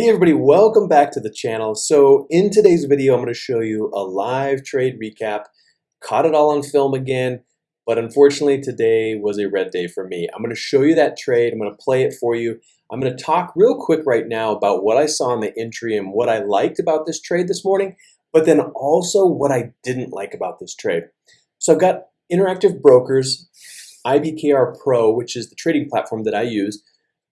Hey everybody, welcome back to the channel. So in today's video, I'm going to show you a live trade recap. Caught it all on film again, but unfortunately today was a red day for me. I'm going to show you that trade. I'm going to play it for you. I'm going to talk real quick right now about what I saw in the entry and what I liked about this trade this morning, but then also what I didn't like about this trade. So I've got Interactive Brokers, IBKR Pro, which is the trading platform that I use.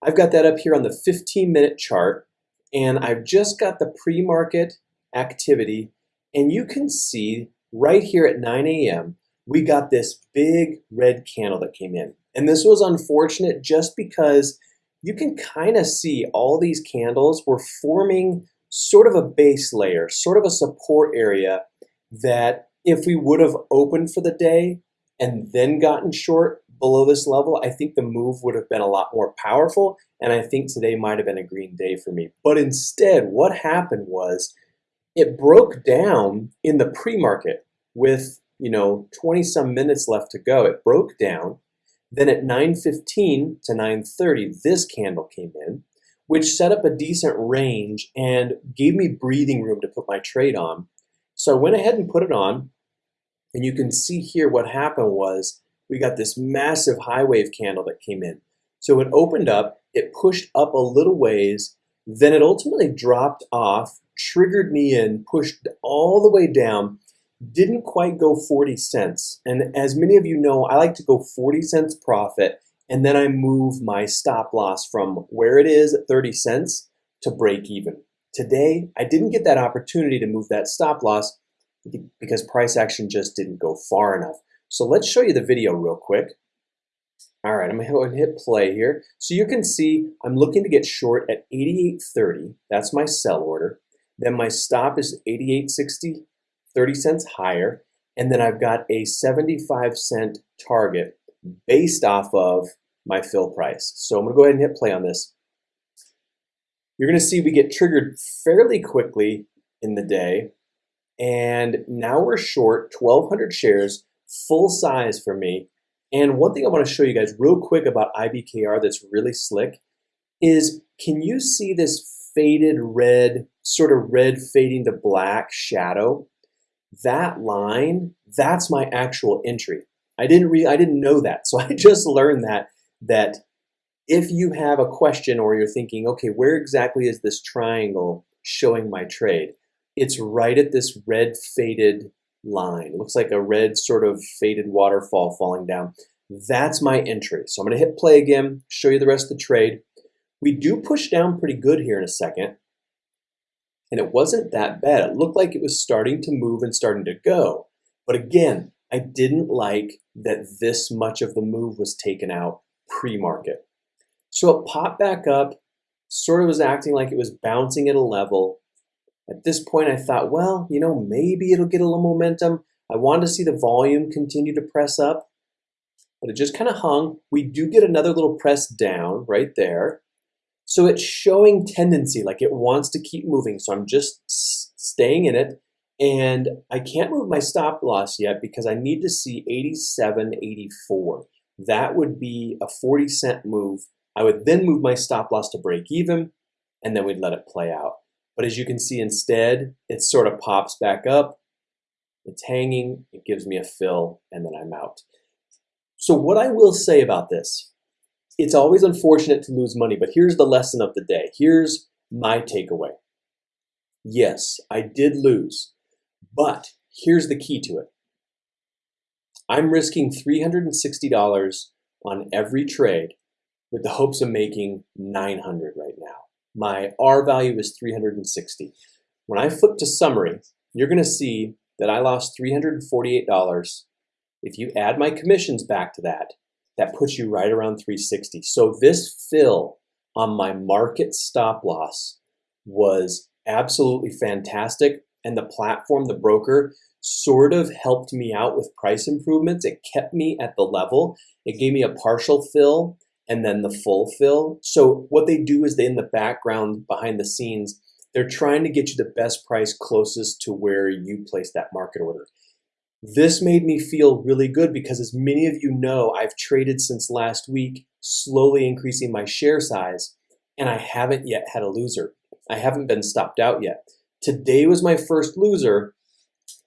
I've got that up here on the 15 minute chart and I've just got the pre-market activity and you can see right here at 9 a.m. we got this big red candle that came in and this was unfortunate just because you can kind of see all these candles were forming sort of a base layer, sort of a support area that if we would have opened for the day and then gotten short, below this level, I think the move would have been a lot more powerful, and I think today might have been a green day for me. But instead, what happened was it broke down in the pre-market with, you know, 20 some minutes left to go. It broke down. Then at 9.15 to 9.30, this candle came in, which set up a decent range and gave me breathing room to put my trade on. So I went ahead and put it on, and you can see here what happened was we got this massive high wave candle that came in. So it opened up, it pushed up a little ways, then it ultimately dropped off, triggered me in, pushed all the way down, didn't quite go 40 cents. And as many of you know, I like to go 40 cents profit, and then I move my stop loss from where it is at 30 cents to break even. Today, I didn't get that opportunity to move that stop loss because price action just didn't go far enough. So let's show you the video real quick. All right, I'm gonna hit play here. So you can see I'm looking to get short at 88.30. That's my sell order. Then my stop is 88.60, 30 cents higher. And then I've got a 75 cent target based off of my fill price. So I'm gonna go ahead and hit play on this. You're gonna see we get triggered fairly quickly in the day. And now we're short 1,200 shares full size for me. And one thing I want to show you guys real quick about IBKR that's really slick is can you see this faded red, sort of red fading to black shadow? That line, that's my actual entry. I didn't re I didn't know that. So I just learned that that if you have a question or you're thinking, okay, where exactly is this triangle showing my trade? It's right at this red faded line. It looks like a red sort of faded waterfall falling down. That's my entry. So I'm going to hit play again, show you the rest of the trade. We do push down pretty good here in a second. And it wasn't that bad. It looked like it was starting to move and starting to go. But again, I didn't like that this much of the move was taken out pre-market. So it popped back up, sort of was acting like it was bouncing at a level, at this point, I thought, well, you know, maybe it'll get a little momentum. I wanted to see the volume continue to press up, but it just kind of hung. We do get another little press down right there. So it's showing tendency, like it wants to keep moving. So I'm just staying in it. And I can't move my stop loss yet because I need to see 87.84. That would be a 40 cent move. I would then move my stop loss to break even, and then we'd let it play out. But as you can see instead, it sort of pops back up, it's hanging, it gives me a fill, and then I'm out. So what I will say about this, it's always unfortunate to lose money, but here's the lesson of the day. Here's my takeaway. Yes, I did lose, but here's the key to it. I'm risking $360 on every trade with the hopes of making 900 right now my R value is 360. When I flip to summary, you're going to see that I lost $348. If you add my commissions back to that, that puts you right around 360. So this fill on my market stop loss was absolutely fantastic. And the platform, the broker, sort of helped me out with price improvements. It kept me at the level. It gave me a partial fill and then the full fill. So what they do is they in the background behind the scenes, they're trying to get you the best price closest to where you place that market order. This made me feel really good because as many of you know, I've traded since last week, slowly increasing my share size, and I haven't yet had a loser. I haven't been stopped out yet. Today was my first loser,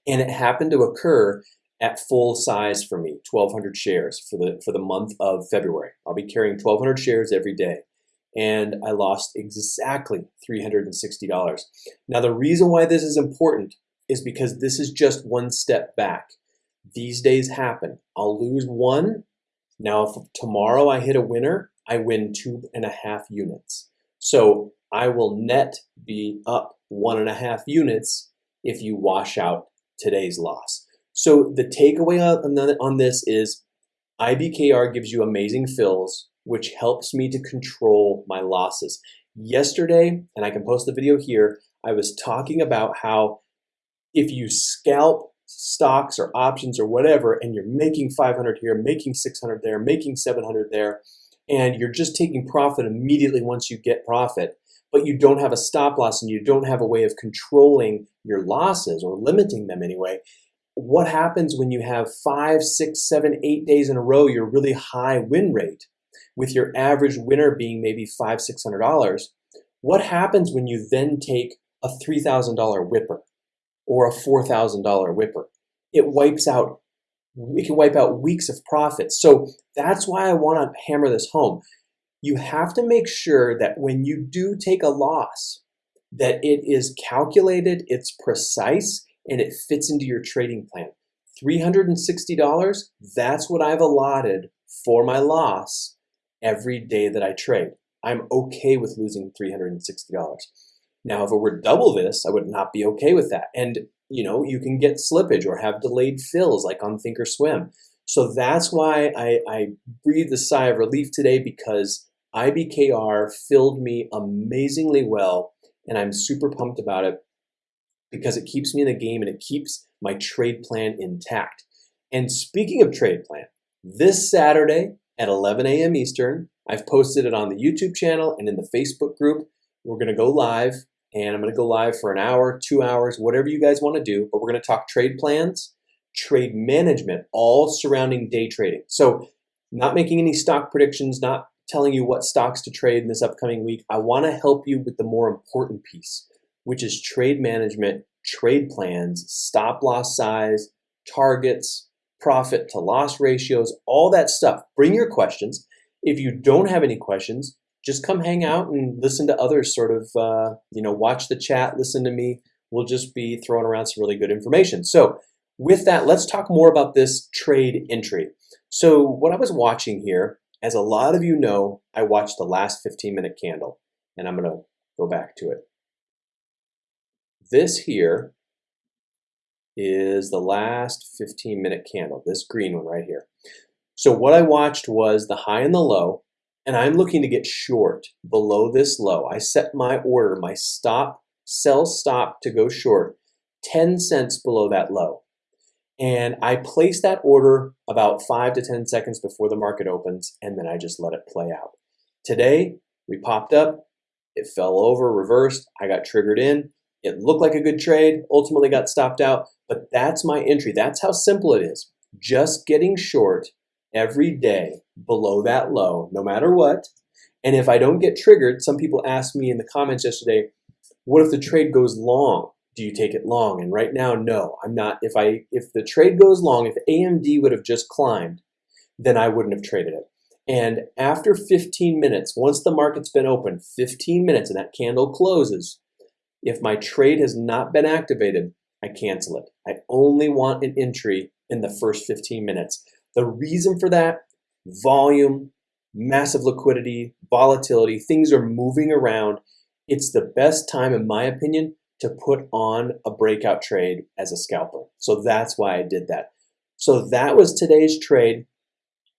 and it happened to occur at full size for me, 1,200 shares for the for the month of February. I'll be carrying 1,200 shares every day, and I lost exactly $360. Now, the reason why this is important is because this is just one step back. These days happen. I'll lose one. Now, if tomorrow I hit a winner, I win two and a half units. So I will net be up one and a half units if you wash out today's loss. So the takeaway on this is IBKR gives you amazing fills, which helps me to control my losses. Yesterday, and I can post the video here, I was talking about how if you scalp stocks or options or whatever, and you're making 500 here, making 600 there, making 700 there, and you're just taking profit immediately once you get profit, but you don't have a stop loss and you don't have a way of controlling your losses or limiting them anyway, what happens when you have five, six, seven, eight days in a row, your really high win rate, with your average winner being maybe five, six hundred dollars? What happens when you then take a three thousand dollar whipper or a four thousand dollar whipper? It wipes out. We can wipe out weeks of profits. So that's why I want to hammer this home. You have to make sure that when you do take a loss, that it is calculated, it's precise, and it fits into your trading plan. $360, that's what I've allotted for my loss every day that I trade. I'm okay with losing $360. Now, if it were double this, I would not be okay with that. And, you know, you can get slippage or have delayed fills like on Thinkorswim. So that's why I, I breathed a sigh of relief today because IBKR filled me amazingly well and I'm super pumped about it because it keeps me in the game and it keeps my trade plan intact. And speaking of trade plan, this Saturday at 11 a.m. Eastern, I've posted it on the YouTube channel and in the Facebook group. We're going to go live and I'm going to go live for an hour, two hours, whatever you guys want to do. But we're going to talk trade plans, trade management, all surrounding day trading. So, not making any stock predictions, not telling you what stocks to trade in this upcoming week. I want to help you with the more important piece which is trade management, trade plans, stop loss size, targets, profit to loss ratios, all that stuff. Bring your questions. If you don't have any questions, just come hang out and listen to others sort of, uh, you know, watch the chat, listen to me. We'll just be throwing around some really good information. So with that, let's talk more about this trade entry. So what I was watching here, as a lot of you know, I watched the last 15 minute candle and I'm going to go back to it. This here is the last 15 minute candle, this green one right here. So what I watched was the high and the low, and I'm looking to get short below this low. I set my order, my stop, sell stop to go short 10 cents below that low. And I place that order about five to 10 seconds before the market opens, and then I just let it play out. Today, we popped up, it fell over, reversed, I got triggered in, it looked like a good trade, ultimately got stopped out, but that's my entry. That's how simple it is. Just getting short every day below that low, no matter what. And if I don't get triggered, some people asked me in the comments yesterday, what if the trade goes long? Do you take it long? And right now, no, I'm not. If I if the trade goes long, if AMD would have just climbed, then I wouldn't have traded it. And after 15 minutes, once the market's been open, 15 minutes and that candle closes, if my trade has not been activated, I cancel it. I only want an entry in the first 15 minutes. The reason for that, volume, massive liquidity, volatility, things are moving around. It's the best time, in my opinion, to put on a breakout trade as a scalper. So that's why I did that. So that was today's trade.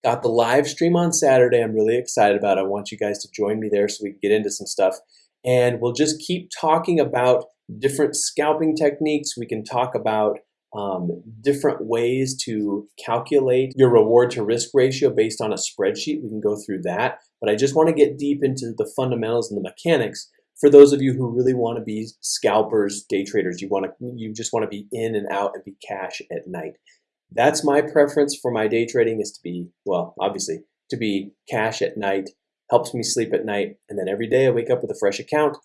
Got the live stream on Saturday. I'm really excited about it. I want you guys to join me there so we can get into some stuff and we'll just keep talking about different scalping techniques. We can talk about um, different ways to calculate your reward to risk ratio based on a spreadsheet. We can go through that, but I just want to get deep into the fundamentals and the mechanics for those of you who really want to be scalpers, day traders. You want to, you just want to be in and out and be cash at night. That's my preference for my day trading is to be, well, obviously, to be cash at night helps me sleep at night. And then every day I wake up with a fresh account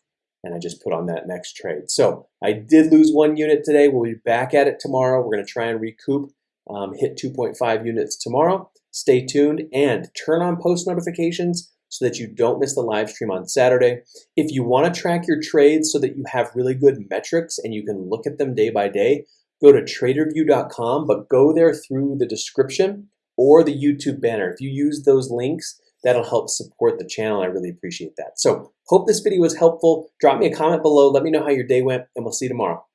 and I just put on that next trade. So I did lose one unit today. We'll be back at it tomorrow. We're going to try and recoup, um, hit 2.5 units tomorrow. Stay tuned and turn on post notifications so that you don't miss the live stream on Saturday. If you want to track your trades so that you have really good metrics and you can look at them day by day, go to tradervue.com, but go there through the description or the YouTube banner. If you use those links, that'll help support the channel. I really appreciate that. So hope this video was helpful. Drop me a comment below. Let me know how your day went and we'll see you tomorrow.